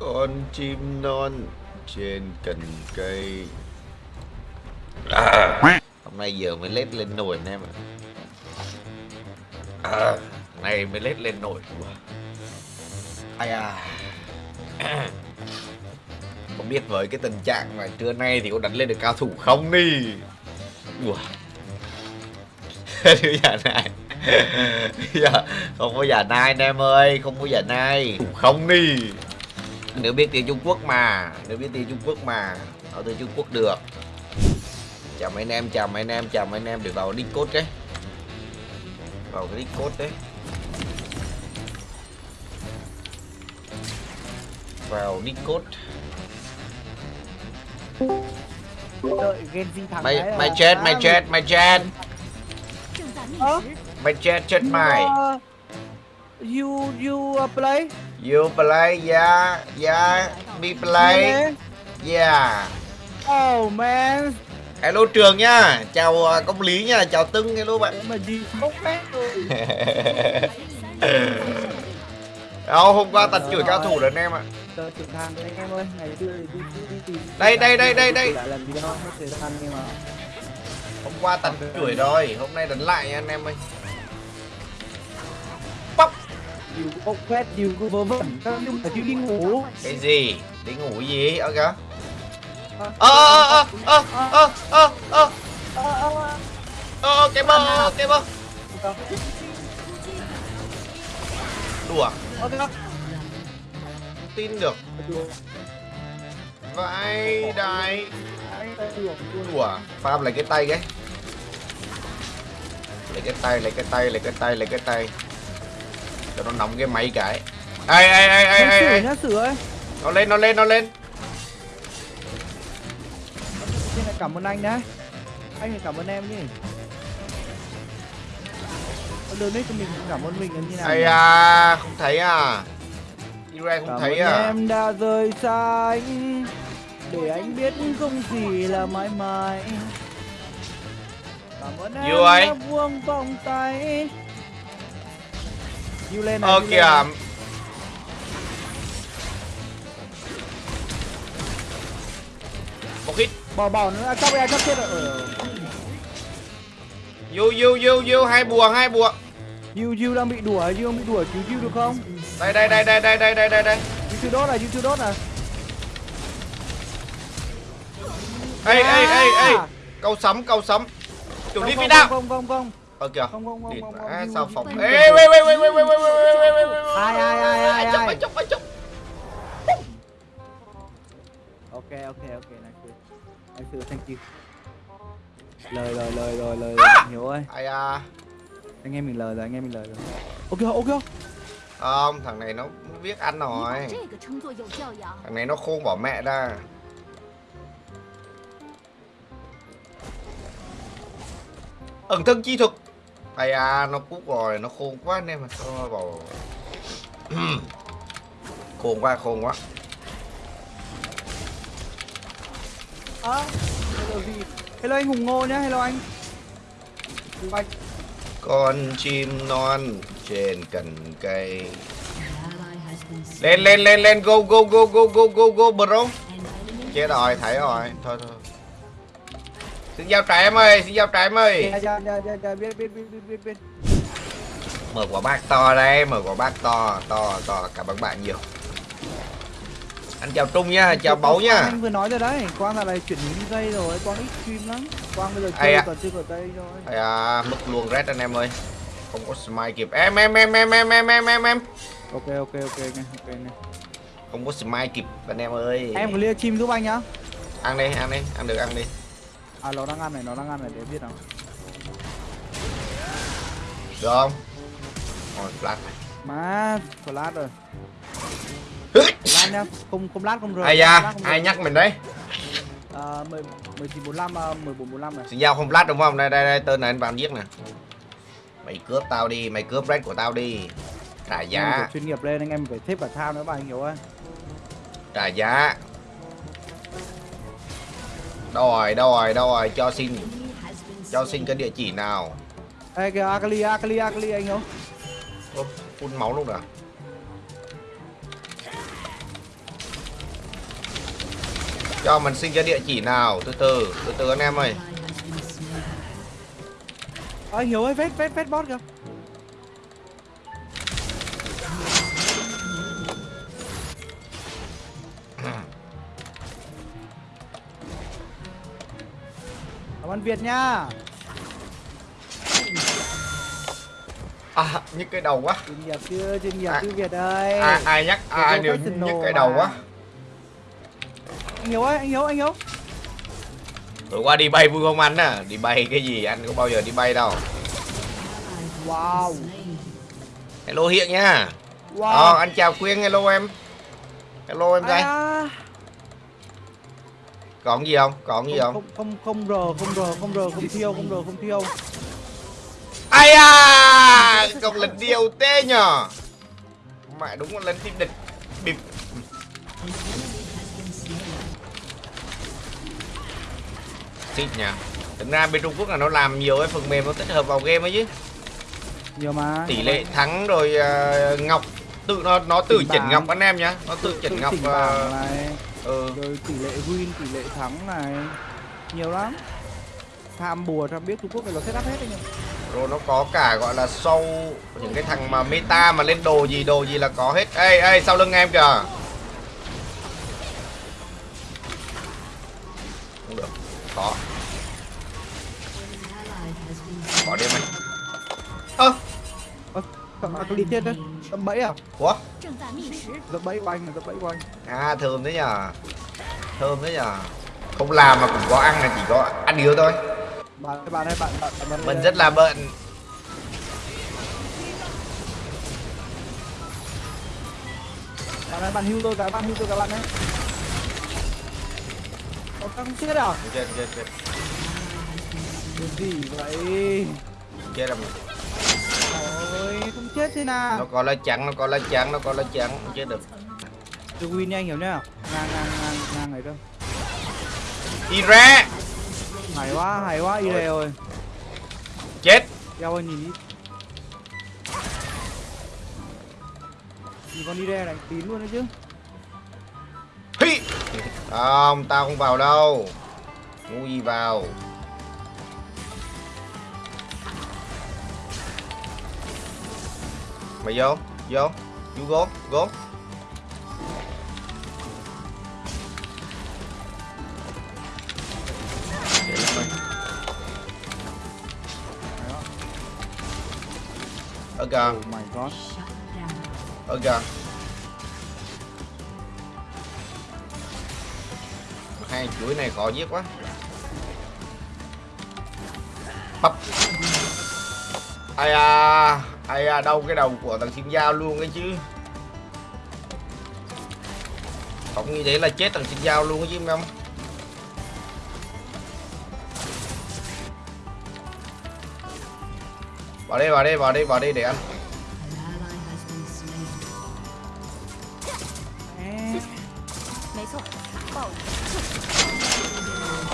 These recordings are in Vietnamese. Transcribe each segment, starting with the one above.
con chim non trên cành cây. À, hôm nay giờ mới lết lên nồi anh em ạ. À, này mới lết lên nồi. Ai à. Không biết với cái tình trạng mà trưa nay thì có đánh lên được cao thủ không đi. Ủa. Đứa già này. Không có giả nai anh em ơi không có giả nai. Thủ không đi nếu biết tiếng Trung Quốc mà nếu biết tiếng Trung Quốc mà ở từ Trung Quốc được. Chào mấy anh em chào mấy anh em chào mấy anh em để vào Discord đấy. Vào cái Discord đấy. Vào Discord mày mày à? chết mày chết mày chết. Mày chết chết mày. You you uh, play you play yeah yeah me play yeah. Oh man. Hello trường nha. Chào uh, công lý nha. Chào tưng hello bạn. Mà đi bốc rồi. Đâu hôm qua tật chửi cao thủ rồi anh em ạ Đây, đây, đây, đây, đây. hôm qua tật chửi rồi hôm nay đánh lại nha anh em ơi. Bóc điều có bốc phét điều có vớ vẩn các nhưng mà chưa đi ngủ. Cái gì? Đi ngủ gì? Ơ ok ơ ơ ơ ơ ơ ơ cái bơ cái bơ. Đùa. Tin được. Vãi đài đùa farm lại cái tay cái. Lấy cái tay lấy cái tay lấy cái tay lấy cái tay cho nó nóng cái máy cái. Ai ai ai ai ai, ai. nhá sửa nó lên nó lên nó lên. Xin cảm ơn anh đấy anh phải cảm ơn em nhỉ đấy cho mình cảm ơn mình là như nào ai à không thấy à? Ira không thấy à? em đã rời xa anh. Để anh biết không gì là mãi mãi. Cảm ơn em đã buông vòng tay Yêu lên này ờ kìa này. một hit. Bỏ bỏ nữa, à, chóc ra chóc chết rồi. Vô vô vô vô. Hai bùa hai bùa. Yêu yêu đang bị đùa, yêu đang bị đùa, cứu yêu được không? đây đây đây đây đây đây đây đây. Đây chưa đốt này, chưa đốt này. Ê ê ê ê. À. câu sấm câu sấm. Chủ đi phi không, đạo không không không Ờ kìa. Không không không. Địt vã sao phòng. Ê ê ê ê ê ê ê ê. ê ê ê. Ai ai ai ai. Chụp ai chụp ai chụp. Ok ok ok nice. Nice thank you. Lời lời lời lời lời Hiếu ơi. Ai à. Anh em mình lời rồi, anh em mình lời rồi. Ok ok không? Không, thằng này nó biết ăn rồi. Thằng này nó khôn bỏ mẹ ra. ẩn thân chi thuật ai à nó cút rồi nó khôn quá anh em à thôi bảo khôn quá khôn quá. À, hello gì? Hello anh hùng ngô nhá hello anh. Hùng anh. Con chim non trên cành cây. Lên lên lên lên go go go go go go go bro. Chết rồi thấy rồi. Thôi thôi xin giao trái em ơi xin giao trái em ơi. Dạ dạ dạ dạ dạ biết biết biết biết biết biết. Mở quả bác to đây mở quả bác to to to cảm ơn bạn nhiều. Anh chào trung nhá chào báu nhá. Anh vừa nói rồi đấy quang là này chuyển hướng dây rồi quang ít stream lắm. Quang bây giờ chơi ạ? còn chưa có tay rồi. Ây à, mất luôn red anh em ơi. Không có smite kịp. Em em em em em em em em em. Ok ok ok nghe ok nghe không có smite kịp anh em ơi. Em có lia chim giúp anh nhá. Ăn đi ăn đi ăn được ăn đi à nó đang ăn này nó đang ăn này để biết nào. Được không? Rồi flash này. Má flash rồi. Flash nhá không không lát không rời ai không da không ai nhắc mình đấy? À, mười mười chín bốn năm à, này. Xin giao không flash đúng không? Đây đây đây tên này anh vào giết nè. Mày cướp tao đi mày cướp red của tao đi. Trả giá. Chuyên nghiệp lên anh em phải xếp cả thao nữa anh hiểu ơi trả giá đâu rồi đâu rồi đâu rồi cho xin cho xin cái địa chỉ nào? Ê kìa Akali Akali Akali anh hiểu Ô, phun máu luôn à? Cho mình xin cho địa chỉ nào? Từ từ từ từ anh em ơi. Anh Hiếu ơi vết vết vết bot kìa Ơn Việt nha. À nhức cái đầu quá. Chuyên nghiệp chưa, chuyên nghiệp À. chứ Việt ơi. ai ai nhắc ai Việt đều nhức cái đầu mà. quá. Anh Hiếu ơi, anh Hiếu, anh Hiếu. Tối qua đi bay vui không anh à Đi bay cái gì? Anh có bao giờ đi bay đâu. Wow. Hello Hiện nha. Wow. Ờ anh chào Quyên hello em. Hello em trai à, Còn gì không? Còn gì không, không không, không, không R, không R, không R, không thiêu, không R, không thiêu. Ai à Còn lần điều tê nhờ. Mẹ đúng là lần tim địch. Bịp. Xịt nha Thực ra bên Trung Quốc là nó làm nhiều cái phần mềm nó tích hợp vào game ấy chứ. Nhiều mà. Tỷ lệ thắng rồi ờ, ngọc tự nó nó tự Chỉnh ngọc anh em nhá. Nó tự chỉnh ngọc này ừ. rồi tỷ lệ win tỷ lệ thắng này nhiều lắm. Tham bùa tham biết trung quốc này nó setup hết anh em rồi nó có cả gọi là sâu những cái thằng mà meta mà lên đồ gì đồ gì là có hết. Ê ê sau lưng em kìa. Không được có có đi mày ơ. Ơ cầm cái đi chết đấy Dẫm bẫy à? Ủa? Dẫm bẫy của anh là dẫm bẫy của anh À thơm đấy nhờ Thơm đấy nhờ Không làm mà cũng có ăn là chỉ có ăn yếu thôi Bạn ơi bạn ơi bạn, bạn, bạn, bạn Mình rất là bận Bạn ơi bạn hưu tôi cả bạn hưu tôi cả bạn ấy Có căng chết à? Chết chết chết Điều gì vậy? Chết là mình rồi không chết thế nào. Nó có lá trắng nó có lá trắng nó có lá trắng không chết được. Chưa win nha anh hiểu nhá ngang ngang ngang ngang này đâu đi ra hay quá hay quá y rồi chết. Eo ơi nhìn đi. Nhìn con đi này tín luôn đấy chứ. Hi. không tao không vào đâu. Ngu gì vào mày vô vô. You go go Để lên mày. ở god. Ở kìa hai chuỗi này khó giết quá. Bắp ai à ai à đâu cái đầu của thằng chim dao luôn ấy chứ. Không như thế là chết thằng chim dao luôn ấy chứ không vào đây vào đây vào đây vào đây để ăn.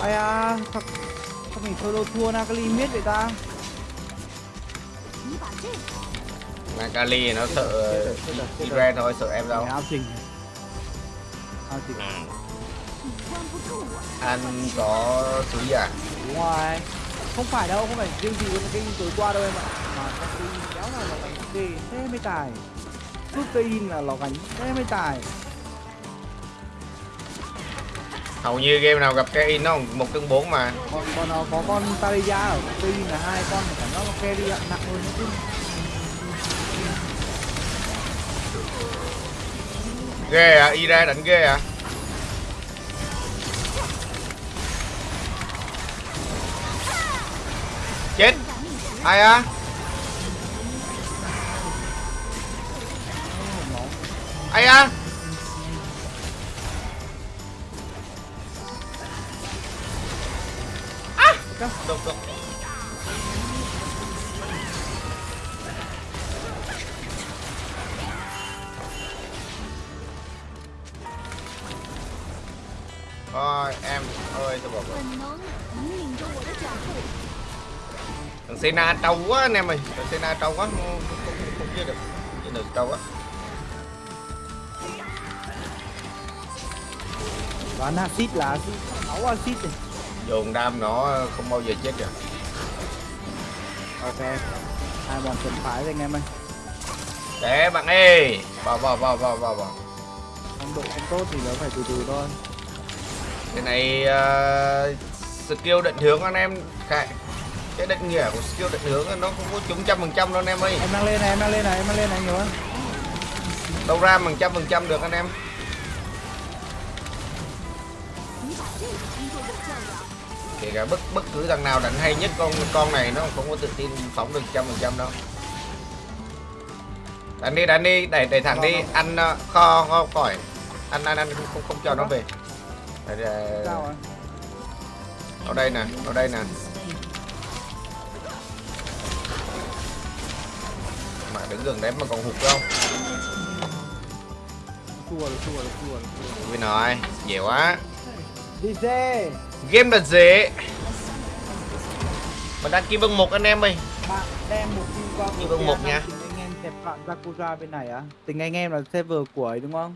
Ai à thật sao mình solo thua na Nakali miết vậy ta? Nakali nó sợ Iren thôi, sợ em đâu. Áo trình. Áo trình. Ừ. Ăn có thứ gì à? Đúng rồi. Không phải đâu, không phải riêng gì với cái tối qua đâu em ạ. Mà các cái kéo là gánh ghê thế mới tài. Suốt cây là nó gánh thế mới tài hầu như game nào gặp Kerry nó một cân bốn mà. Còn còn nó có con Taria ở tuy là hai con mà nó giác con Kerry nặng hơn nữa chứ ghê à ira đánh ghê à. Chết. Ai à ai à Cắt độc độc Ôi em ơi tôi bỏ rồi Thằng Sena trâu quá anh em ơi. Thằng Sena trâu quá Không, không, không giết được Không giết được. Trâu quá. Bán axit là axit Máu acid. này dồn đam nó không bao giờ chết được Ok. Hai bọn chuẩn phái rồi anh em ơi. để bạn ơi vào vào vào vào vào vào Phong độ không tốt thì nó phải từ từ thôi. cái này ờ, skill định hướng anh em cái cái định nghĩa của skill định hướng nó không có trúng trăm phần trăm đâu anh em ơi Em đang lên này, em đang lên này, em đang lên này nhiều hơn. đâu ra bằng trăm phần trăm được anh em kể cả bất bất cứ thằng nào đánh hay nhất con con này nó không có tự tin phóng được trăm phần trăm đâu. Đánh đi đánh đi đẩy đẩy thẳng đi. Ăn ờ, kho kho khỏi. Ăn ăn ăn không không cho nó về. đây, đây. ở đây nè ở đây nè. Mà đứng gần đấy mà còn hụt không cua rồi cua rồi cua rồi cua rồi. Dễ quá. Đi xe. game là dễ mà đăng ký bằng một anh em ơi Bạn đem một kim qua Như vâng một nha. Tình anh em kẹp bạn Sakura bên này á. Tình anh em là server của ấy đúng không?